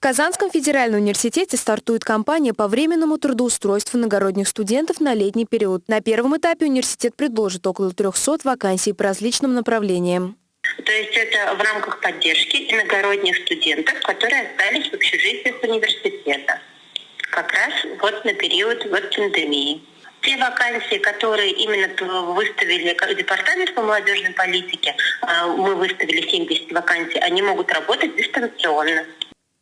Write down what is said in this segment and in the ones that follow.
В Казанском федеральном университете стартует кампания по временному трудоустройству иногородних студентов на летний период. На первом этапе университет предложит около 300 вакансий по различным направлениям. То есть это в рамках поддержки иногородних студентов, которые остались в общежитиях университета. Как раз вот на период вот пандемии. Те вакансии, которые именно выставили Департамент по молодежной политике, а, мы выставили 70 вакансий, они могут работать дистанционно.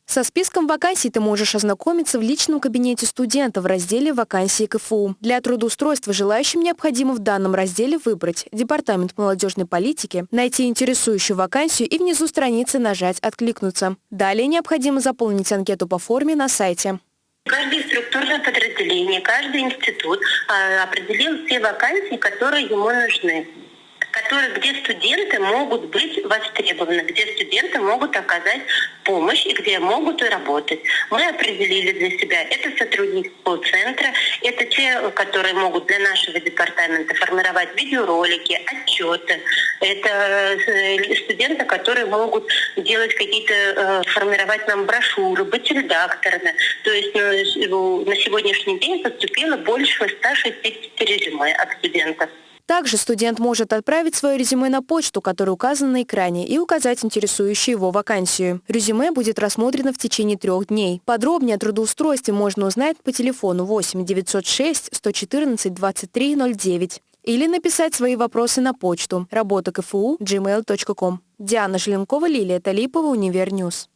Со списком вакансий ты можешь ознакомиться в личном кабинете студента в разделе «Вакансии КФУ». Для трудоустройства желающим необходимо в данном разделе выбрать Департамент молодежной политики, найти интересующую вакансию и внизу страницы нажать «Откликнуться». Далее необходимо заполнить анкету по форме на сайте. Каждое структурное подразделение, каждый институт а, определил все вакансии, которые ему нужны которые, где студенты могут быть востребованы, где студенты могут оказать помощь и где могут работать. Мы определили для себя, это сотрудники центра, это те, которые могут для нашего департамента формировать видеоролики, отчеты, это э, студенты, которые могут делать какие-то, э, формировать нам брошюры, быть редакторами. То есть ну, на сегодняшний день поступило больше 160 резюме от студентов. Также студент может отправить свое резюме на почту, которая указана на экране, и указать интересующую его вакансию. Резюме будет рассмотрено в течение трех дней. Подробнее о трудоустройстве можно узнать по телефону 8 906 114 23 09 или написать свои вопросы на почту работа КФУ gmail.com. Диана Желенкова, Лилия Талипова, Univer News.